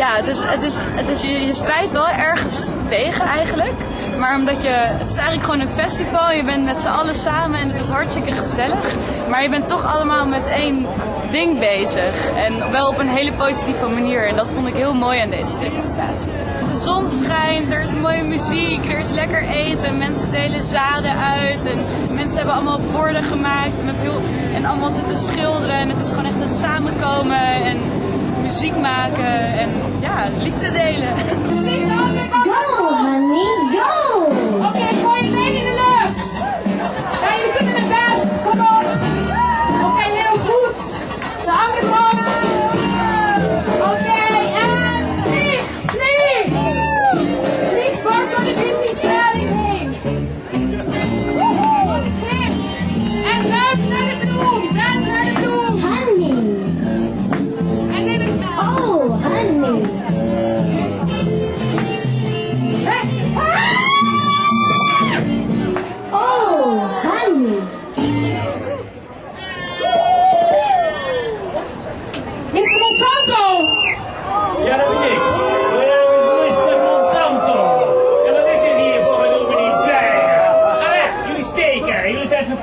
ja, het het is, het is, je, je strijdt wel ergens tegen eigenlijk. Maar omdat je, het is eigenlijk gewoon een festival. Je bent met z'n allen samen en het is hartstikke gezellig. Maar je bent toch allemaal met één ding bezig. En wel op een hele positieve manier. En dat vond ik heel mooi aan deze demonstratie. De zon schijnt, er is mooie muziek, er is lekker eten. Mensen delen zaden uit. En mensen hebben allemaal borden gemaakt. Met heel, en allemaal zitten schilderen. En het is gewoon echt het samenkomen. En muziek maken en ja, liefde delen. Go, honey, go! Oké, gooi je been in de lucht. Ja,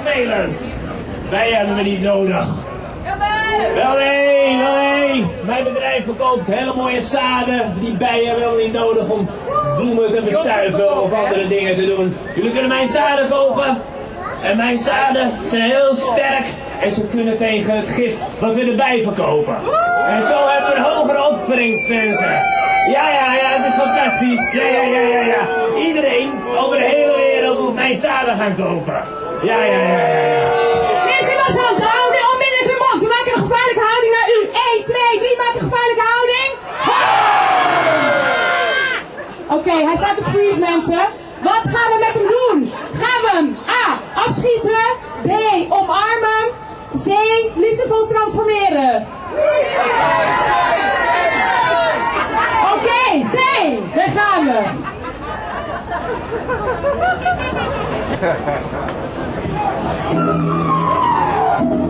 vervelend. Wij hebben we niet nodig. Wel nee, wel nee. Mijn bedrijf verkoopt hele mooie zaden. Die bijen hebben we niet nodig om bloemen te bestuiven of andere dingen te doen. Jullie kunnen mijn zaden kopen. En mijn zaden zijn heel sterk. En ze kunnen tegen het gif wat we erbij verkopen. En zo hebben we een hogere opbrengstmensen. Ja, ja, ja, het is fantastisch. Ja, ja, ja, ja, ja. Iedereen over de hele wereld moet mijn zaden gaan kopen. Ja, ja, ja, ja, ja. Mensen, was wel hou nu onmiddellijk uw mond. We maken een gevaarlijke houding naar u. 1, 2, 3, maak een gevaarlijke houding. Oké, hij staat op freeze, mensen. Wat gaan we met hem doen? Gaan we hem A. afschieten, B. omarmen, C. liefdevol transformeren? Oké, C. Daar gaan we.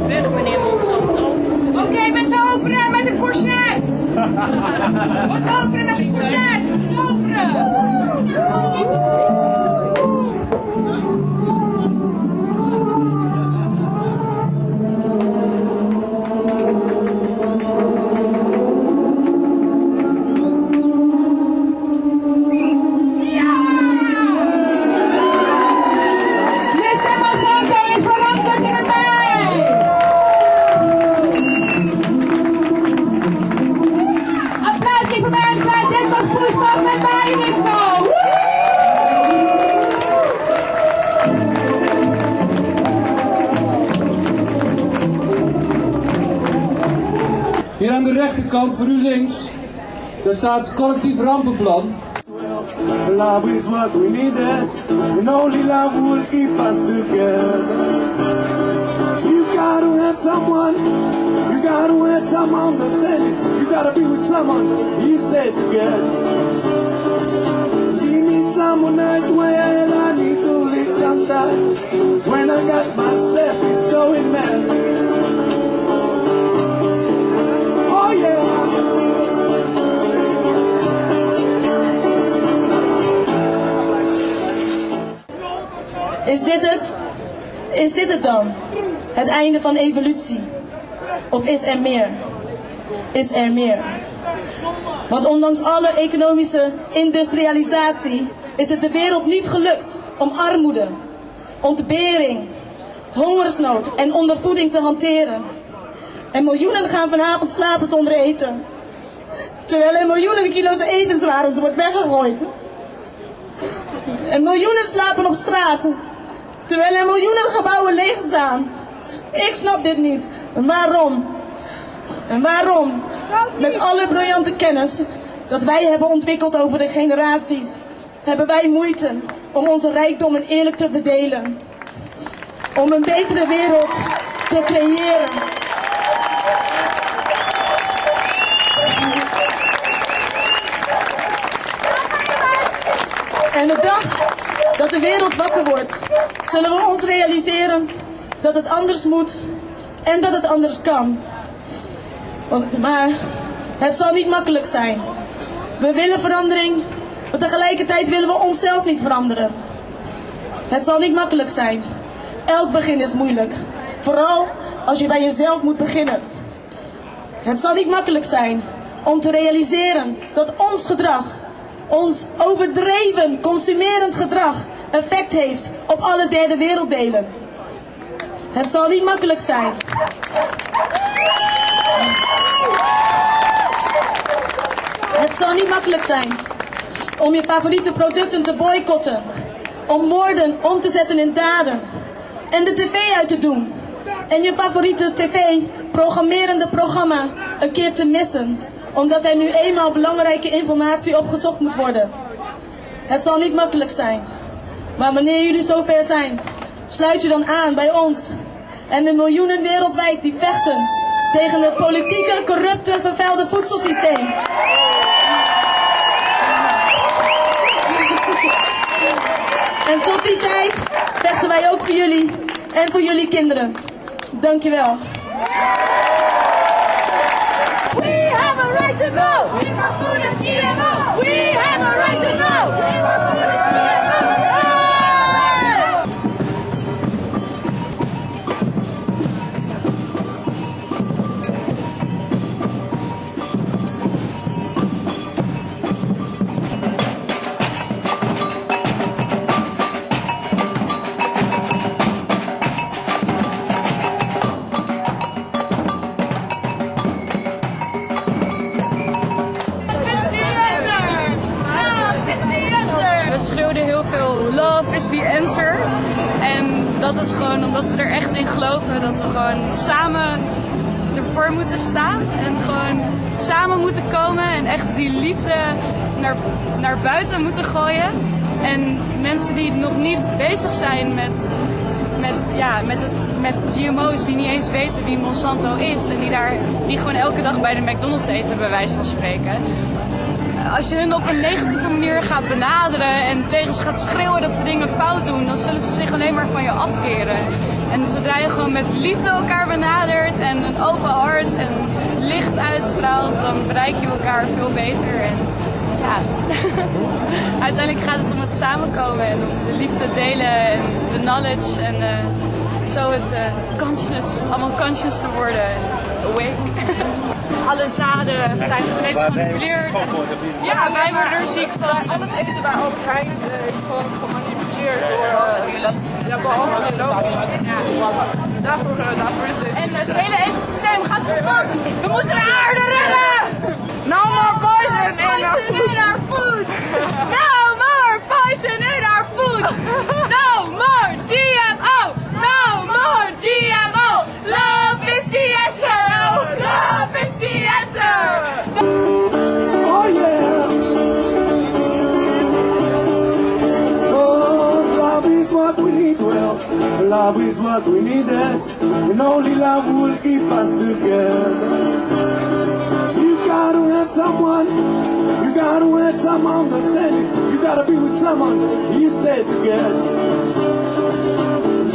Weg meneer Monsanto. Oké, met toveren met een courgette. Wat toveren met een courgette. Toveren. Daar staat collectief rampenplan. Love is what we needed, and only love will keep us together. You gotta have someone, you gotta have some understanding. You gotta be with someone, you stay together. You need someone that well, I need to lead sometimes. When I got myself, it's going mad. Is dit het? Is dit het dan? Het einde van evolutie? Of is er meer? Is er meer? Want ondanks alle economische industrialisatie is het de wereld niet gelukt om armoede, ontbering, hongersnood en ondervoeding te hanteren. En miljoenen gaan vanavond slapen zonder eten. Terwijl er miljoenen kilo's etenswaren wordt weggegooid. En miljoenen slapen op straat. Terwijl er miljoenen gebouwen leeg staan. Ik snap dit niet. Waarom? En waarom? Met alle briljante kennis dat wij hebben ontwikkeld over de generaties, hebben wij moeite om onze rijkdommen eerlijk te verdelen. Om een betere wereld te creëren. En de dag dat de wereld wakker wordt, zullen we ons realiseren dat het anders moet en dat het anders kan. Maar het zal niet makkelijk zijn. We willen verandering, maar tegelijkertijd willen we onszelf niet veranderen. Het zal niet makkelijk zijn. Elk begin is moeilijk. Vooral als je bij jezelf moet beginnen. Het zal niet makkelijk zijn om te realiseren dat ons gedrag, ons overdreven consumerend gedrag, effect heeft op alle derde werelddelen. Het zal niet makkelijk zijn. Het zal niet makkelijk zijn om je favoriete producten te boycotten, om woorden om te zetten in daden en de tv uit te doen en je favoriete tv-programmerende programma een keer te missen, omdat er nu eenmaal belangrijke informatie opgezocht moet worden. Het zal niet makkelijk zijn, maar wanneer jullie zover zijn, sluit je dan aan bij ons en de miljoenen wereldwijd die vechten tegen het politieke, corrupte, vervuilde voedselsysteem. En tot die tijd vechten wij ook voor jullie en voor jullie kinderen. Dankjewel. We have a right to know. We GMO. We have a right heel veel love is the answer. En dat is gewoon omdat we er echt in geloven dat we gewoon samen ervoor moeten staan. En gewoon samen moeten komen en echt die liefde naar, naar buiten moeten gooien. En mensen die nog niet bezig zijn met, met, ja, met, het, met GMO's, die niet eens weten wie Monsanto is. En die, daar, die gewoon elke dag bij de McDonald's eten, bij wijze van spreken als je hun op een negatieve manier gaat benaderen en tegen ze gaat schreeuwen dat ze dingen fout doen, dan zullen ze zich alleen maar van je afkeren. En zodra je gewoon met liefde elkaar benadert en een open hart en licht uitstraalt, dan bereik je elkaar veel beter. En ja, uiteindelijk gaat het om het samenkomen en om de liefde delen en de knowledge en eh, zo het eh, conscious, allemaal conscious te worden. en Awake. Alle zaden zijn genetisch gemanipuleerd. Ja, wij worden er ziek van. Al het eten bij Albert Heijn eh, is gewoon gemanipuleerd door uh, ja, behalve biologisch. Daarvoor, uh, daarvoor is dit. En het hele ecosysteem gaat kapot. We moeten de aarde redden! No more poison in our Poison in our food! love is what we needed. And only love will keep us together. You gotta have someone, you gotta have some understanding. You gotta be with someone, you stay together.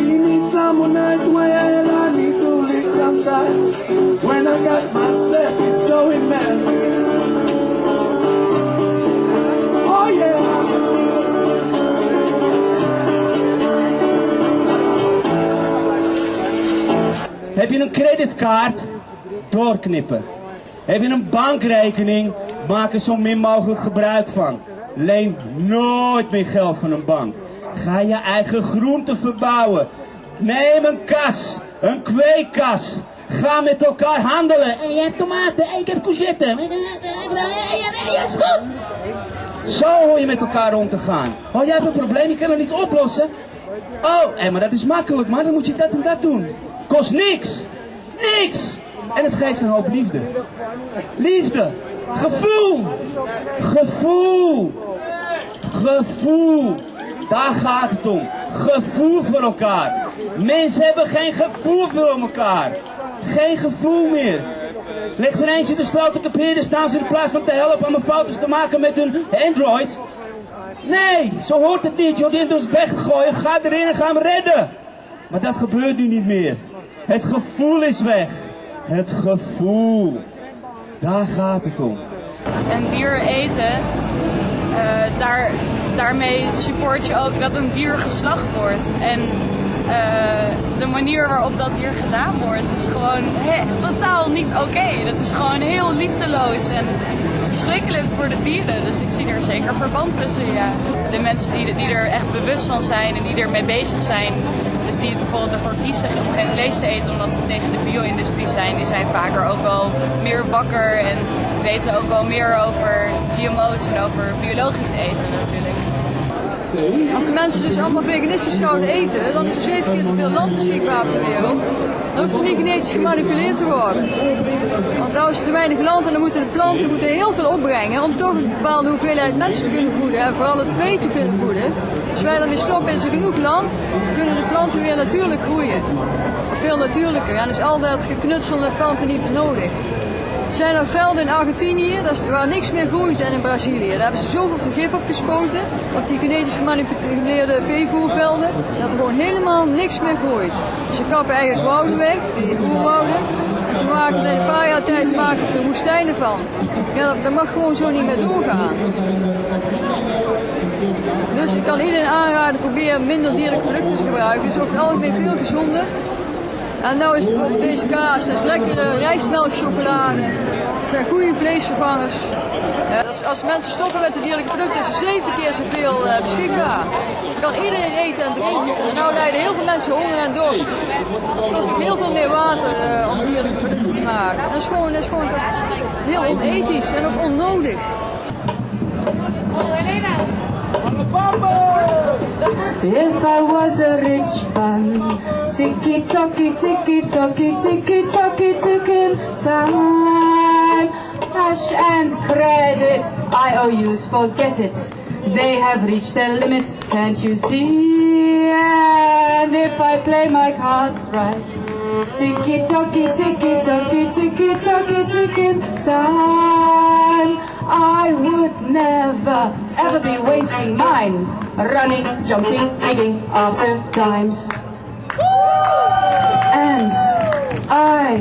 You need someone that well, I need to live sometimes. When I got myself, it's going mad. Creditkaart? Doorknippen. Heb je een bankrekening? Maak er zo min mogelijk gebruik van. Leen nooit meer geld van een bank. Ga je eigen groenten verbouwen. Neem een kas, een kweekkas. Ga met elkaar handelen. En jij hebt tomaten, ik heb courgette. Ja, is goed. Zo hoor je met elkaar om te gaan. Oh, jij hebt een probleem, je kan het niet oplossen. Oh, hé, maar dat is makkelijk, maar dan moet je dat en dat doen. Kost niks. Niks. En het geeft een hoop liefde. Liefde. Gevoel. Gevoel. Gevoel. Daar gaat het om. Gevoel voor elkaar. Mensen hebben geen gevoel voor elkaar. Geen gevoel meer. Leg er eentje de op de staan ze in plaats van te helpen om foto's te maken met hun Android. Nee, zo hoort het niet. Je wordt dus weggegooid. Ga erin en ga hem redden. Maar dat gebeurt nu niet meer. Het gevoel is weg. Het gevoel. Daar gaat het om. een dier eten, eh, daar, daarmee support je ook dat een dier geslacht wordt. En eh, de manier waarop dat hier gedaan wordt is gewoon totaal niet oké. Dat is gewoon heel liefdeloos en verschrikkelijk voor de dieren. Dus ik zie er zeker verband tussen, ja. De mensen die, die er echt bewust van zijn en die ermee bezig zijn, dus die bijvoorbeeld ervoor kiezen om geen vlees te eten omdat ze tegen de bio-industrie zijn, die zijn vaker ook wel meer wakker en weten ook wel meer over GMO's en over biologisch eten natuurlijk. Als de mensen dus allemaal veganistisch zouden eten, dan is er zeven keer zoveel land beschikbaar op de wereld. Dan hoeft er niet genetisch gemanipuleerd te worden. Want nou is er te weinig land en dan moeten de planten moeten heel veel opbrengen om toch een bepaalde hoeveelheid mensen te kunnen voeden en vooral het vee te kunnen voeden. Als wij weer stoppen is er genoeg land, kunnen de planten weer natuurlijk groeien. Veel natuurlijker. En is al dat geknutsel met planten niet meer nodig. Er zijn er velden in Argentinië waar niks meer groeit en in Brazilië. Daar hebben ze zoveel vergif op gespoten, op die genetisch gemanipuleerde veevoervelden, dat er gewoon helemaal niks meer groeit. Ze kappen eigenlijk wouden weg, die oerwouden, en ze maken er een paar jaar tijd maken ze woestijnen van. Ja, dat, mag gewoon zo niet meer doorgaan. Dus ik kan iedereen aanraden, probeer minder dierlijke producten te gebruiken. Het is over algemeen veel gezonder. En nou is deze kaas, dat is lekkere rijstmelkchocolade. Dat zijn goede vleesvervangers. Ja, als, als mensen stoppen met de dierlijke producten, is er zeven keer zoveel eh, beschikbaar. Je kan iedereen eten en drinken. En nou lijden heel veel mensen honger en dorst. Het kost ook heel veel meer water eh, om dierlijke producten te maken. Dat is gewoon, is gewoon heel onethisch en ook onnodig. If I was a rich man, ticky tocky, ticky tocky, ticky tocky, ticking time. Cash and credit, IOUs, forget it. They have reached their limit, can't you see? And if I play my cards right, ticky tocky, ticky tocky, ticky tocky, ticking time. I would never ever be wasting mine running, jumping, digging after dimes. And I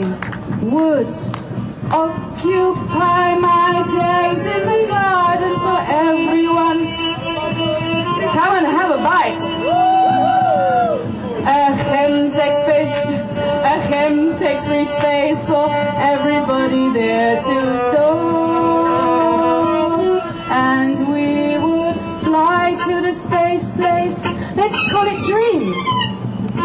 would occupy my days in the garden so everyone come and have a bite. A Chemtech space, a Chemtech free space for everybody there to. Space place, let's call it dream.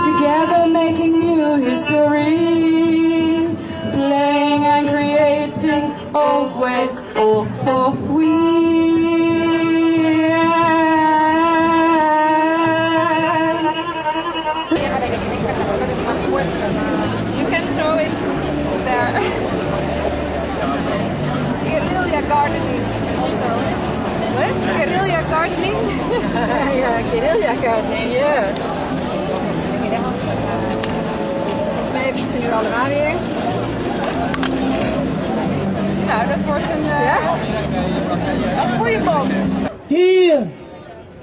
Together making new history, playing and creating, always all for we. You can throw it there. it's guerrilla gardening also. What? Guerrilla gardening? yeah, guerrilla gardening, yeah. Volgens mij heb je ze nu allemaal weer. Nou, dat wordt een, uh, een goede bom. Hier!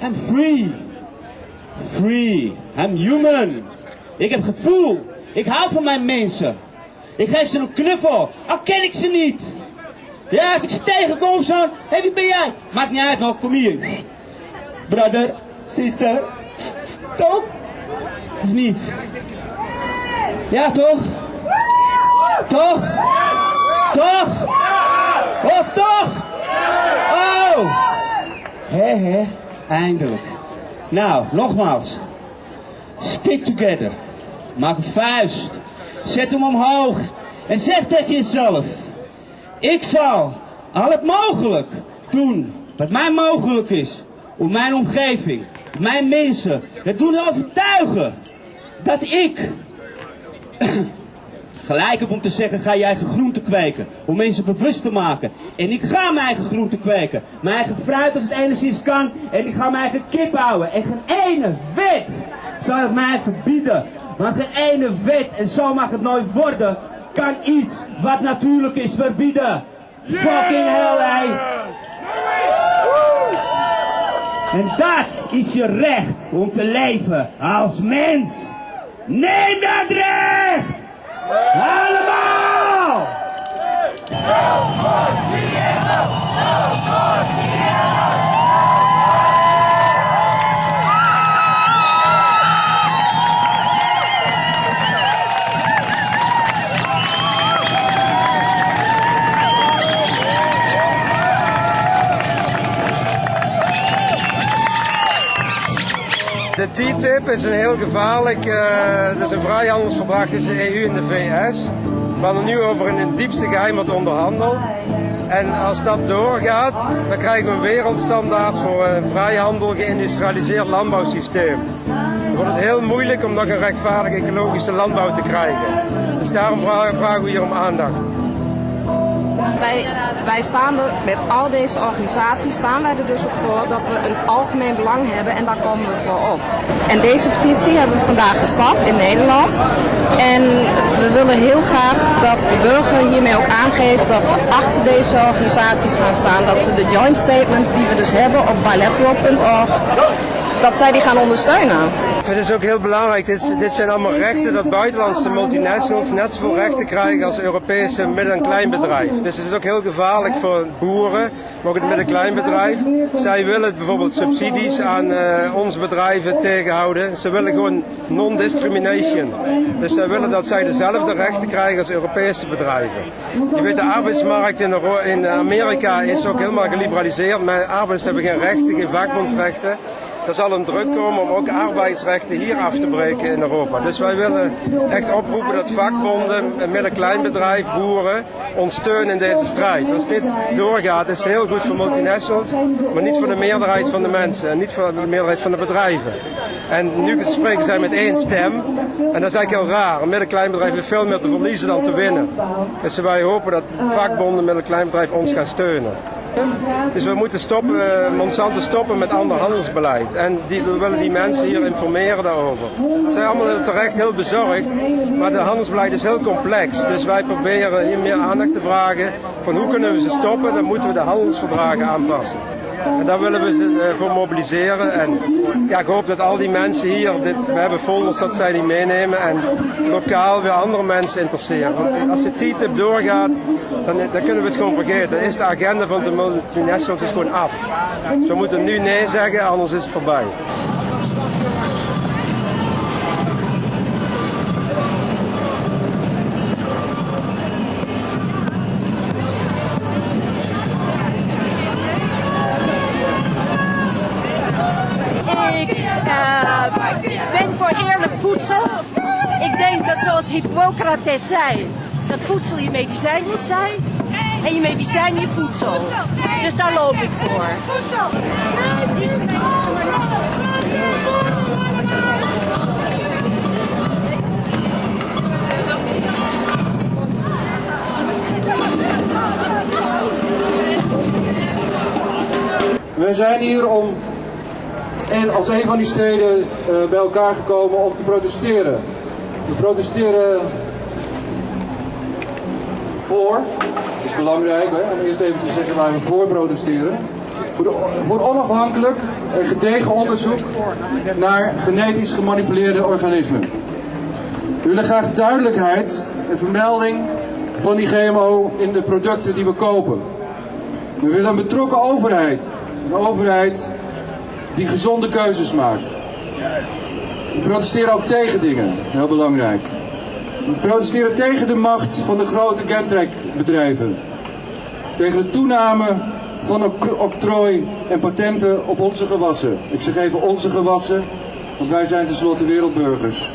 I'm free. Free. I'm human. Ik heb gevoel. Ik hou van mijn mensen. Ik geef ze een knuffel. Al ken ik ze niet. Ja, als ik ze tegenkom zo. Hé, wie ben jij? Maakt niet uit nog, kom hier. Brother, sister. Toch? Of niet? Ja, toch? Toch? Toch? Of toch? Oh! Hé, hé, eindelijk. Nou, nogmaals. Stick together. Maak een vuist. Zet hem omhoog. En zeg tegen jezelf. Ik zal al het mogelijk doen wat mij mogelijk is. Om mijn omgeving, mijn mensen, het doen overtuigen. Dat ik gelijk heb om te zeggen, ga je eigen groente kweken. Om mensen bewust te maken. En ik ga mijn eigen groente kweken. Mijn eigen fruit als het enigszins kan. En ik ga mijn eigen kip houden. En geen ene wet zal het mij verbieden. Want geen ene wet, en zo mag het nooit worden, kan iets wat natuurlijk is verbieden. Fucking hell, hé. En dat is je recht om te leven als mens. Neem dat recht! Allemaal! De TTIP is een heel gevaarlijk, eh het is een vrijhandelsverdrag tussen de EU en de VS. Waar er nu over in het diepste geheim wordt onderhandeld. En als dat doorgaat, dan krijgen we een wereldstandaard voor een vrijhandel geïndustrialiseerd landbouwsysteem. Dan wordt het heel moeilijk om nog een rechtvaardige ecologische landbouw te krijgen. Dus daarom vra- vragen we hier om aandacht. Wij, wij staan er met al deze organisaties, staan wij er dus ook voor dat we een algemeen belang hebben en daar komen we voor op. En deze petitie hebben we vandaag gestart in Nederland. En we willen heel graag dat de burger hiermee ook aangeeft dat ze achter deze organisaties gaan staan. Dat ze de joint statement die we dus hebben op bilateral.org, dat zij die gaan ondersteunen. Het ook heel belangrijk, dit, dit zijn allemaal rechten dat buitenlandse multinationals net zoveel rechten krijgen als Europese midden- en kleinbedrijf. Dus het is ook heel gevaarlijk voor boeren, maar ook het midden- en kleinbedrijf. Zij willen bijvoorbeeld subsidies aan eh, onze bedrijven tegenhouden. Ze willen gewoon non-discrimination. Dus zij willen dat zij dezelfde rechten krijgen als Europese bedrijven. Je weet, de arbeidsmarkt in, in Amerika is ook helemaal geliberaliseerd. Maar arbeiders hebben geen rechten, geen vakbondsrechten. Er zal een druk komen om ook arbeidsrechten hier af te breken in Europa. Dus wij willen echt oproepen dat vakbonden, midden-kleinbedrijf, boeren ons steunen in deze strijd. Als dit doorgaat is het heel goed voor multinationals, maar niet voor de meerderheid van de mensen en niet voor de meerderheid van de bedrijven. En nu spreken zij met één stem en dat is eigenlijk heel raar. Een midden-kleinbedrijf heeft veel meer te verliezen dan te winnen. Dus wij hopen dat vakbonden, midden-kleinbedrijf ons gaan steunen. Dus we moeten stoppen, eh, Monsanto stoppen met ander handelsbeleid. En die, we willen die mensen hier informeren daarover. Ze zijn allemaal terecht heel bezorgd, maar de handelsbeleid is heel complex. Dus wij proberen hier meer aandacht te vragen van hoe kunnen we ze stoppen. Dan moeten we de handelsverdragen aanpassen. En daar willen we ze eh, voor mobiliseren. En ja, ik hoop dat al die mensen hier, dit, we hebben folders dat zij die meenemen en lokaal weer andere mensen interesseren. Want als de TTIP doorgaat, dan, dan kunnen we het gewoon vergeten. Dan is de agenda van de multinationals is gewoon af. We moeten nu nee zeggen, anders is het voorbij. Hippocrates zei, dat voedsel je medicijn moet zijn en je medicijn je voedsel. Dus daar loop ik voor. Wij zijn hier om en als een van die steden eh, bij elkaar gekomen om te protesteren. We protesteren voor, is belangrijk hè, om eerst even te zeggen waar we voor protesteren. Voor onafhankelijk en gedegen onderzoek naar genetisch gemanipuleerde organismen. We willen graag duidelijkheid en vermelding van die GMO in de producten die we kopen. We willen een betrokken overheid. Een overheid die gezonde keuzes maakt. We protesteren ook tegen dingen, heel belangrijk. We protesteren tegen de macht van de grote Gentrek-bedrijven. Tegen de toename van oc- octrooi en patenten op onze gewassen. Ik zeg even onze gewassen, want wij zijn tenslotte wereldburgers.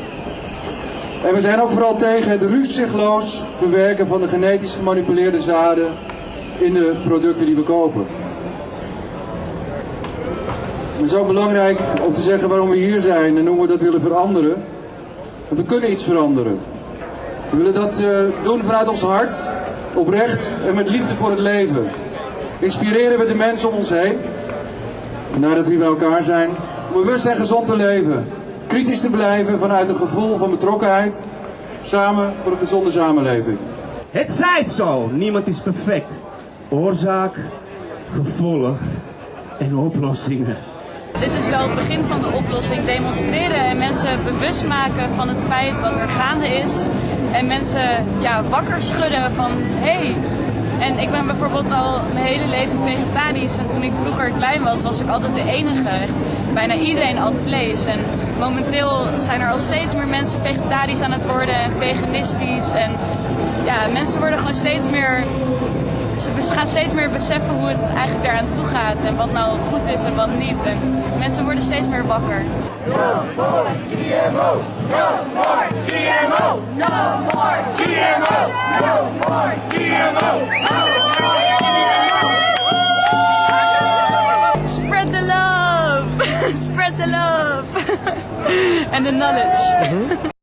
En we zijn ook vooral tegen het ruzigloos verwerken van de genetisch gemanipuleerde zaden in de producten die we kopen. Het is ook belangrijk om te zeggen waarom we hier zijn en hoe we dat willen veranderen. Want we kunnen iets veranderen. We willen dat eh, doen vanuit ons hart, oprecht en met liefde voor het leven. Inspireren we de mensen om ons heen. Vandaar dat we hier bij elkaar zijn. Om bewust en gezond te leven. Kritisch te blijven vanuit een gevoel van betrokkenheid. Samen voor een gezonde samenleving. Het zijt zo, niemand is perfect. Oorzaak, gevolg en oplossingen. Dit is wel het begin van de oplossing. Demonstreren en mensen bewust maken van het feit wat er gaande is. En mensen ja, wakker schudden van hé, hey, En ik ben bijvoorbeeld al mijn hele leven vegetarisch. En toen ik vroeger klein was, was ik altijd de enige. Bijna iedereen at vlees. En momenteel zijn er al steeds meer mensen vegetarisch aan het worden en veganistisch. En ja, mensen worden gewoon steeds meer ze gaan steeds meer beseffen hoe het eigenlijk eraan toe gaat en wat nou goed is en wat niet. En mensen worden steeds meer wakker. GMO! No more GMO! No more GMO! No more GMO! Spread the love! Spread the love! and the knowledge. Mm-hmm.